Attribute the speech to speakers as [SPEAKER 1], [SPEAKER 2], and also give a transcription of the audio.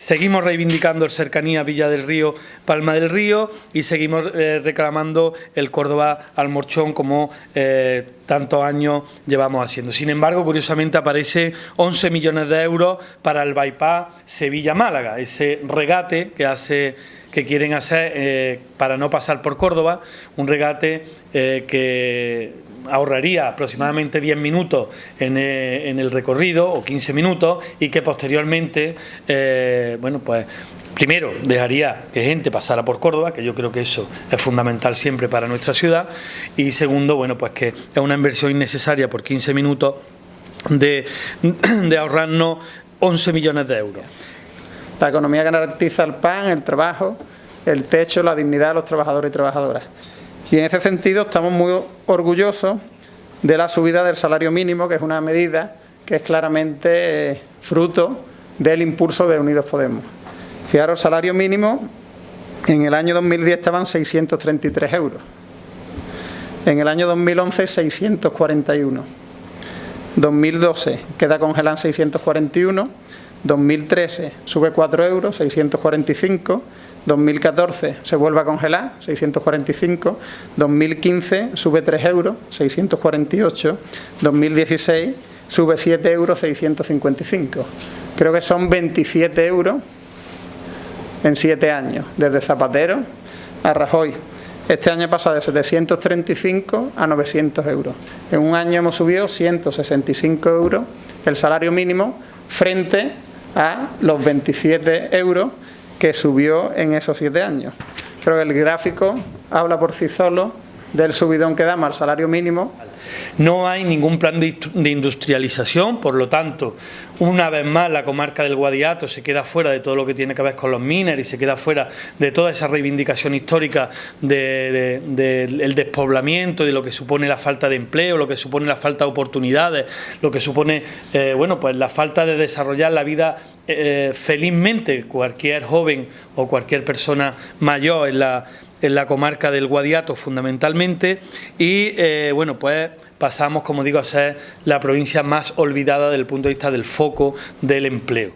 [SPEAKER 1] Seguimos reivindicando el cercanía Villa del Río, Palma del Río y seguimos eh, reclamando el Córdoba al Morchón como eh, tantos años llevamos haciendo. Sin embargo, curiosamente aparece 11 millones de euros para el bypass Sevilla-Málaga, ese regate que hace que quieren hacer eh, para no pasar por Córdoba, un regate que ahorraría aproximadamente 10 minutos eh, en, el recorrido o 15 minutos y que posteriormente, eh, bueno, pues primero dejaría que gente pasara por Córdoba, que yo creo que eso es fundamental siempre para nuestra ciudad, y segundo, bueno, pues que es una inversión innecesaria por 15 minutos de, ahorrarnos 11 millones de euros.
[SPEAKER 2] La economía garantiza el pan, el trabajo, el techo, la dignidad de los trabajadores y trabajadoras. Y en ese sentido estamos muy orgullosos de la subida del salario mínimo, que es una medida que es claramente eh, fruto del impulso de Unidos Podemos. Fijaros, salario mínimo en el año 2010 estaban 633 euros. En el año 2011 641. 2012 queda congelado en 641. 2013 sube 4 euros, 645. 2014 se vuelve a congelar, 645, 2015 sube 3 euros, 648, 2016 sube 7 euros, 655. Creo que son 27 euros en 7 años, desde Zapatero a Rajoy. Este año pasa de 735 a 900 euros. En un año hemos subido 165 euros el salario mínimo frente a los 27 euros que subió en esos siete años. Creo que el gráfico habla por sí solo del subidón que damos al salario mínimo.
[SPEAKER 1] No hay ningún plan de industrialización, por lo tanto, una vez más la comarca del Guadiato se queda fuera de todo lo que tiene que ver con los mineros y se queda fuera de toda esa reivindicación histórica del despoblamiento, de lo que supone la falta de empleo, lo que supone la falta de oportunidades, lo que supone eh, bueno, pues la falta de desarrollar la vida eh, felizmente cualquier joven o cualquier persona mayor en la en la comarca del Guadiato fundamentalmente y eh, bueno pues pasamos como digo a ser la provincia más olvidada desde el punto de vista del foco del empleo.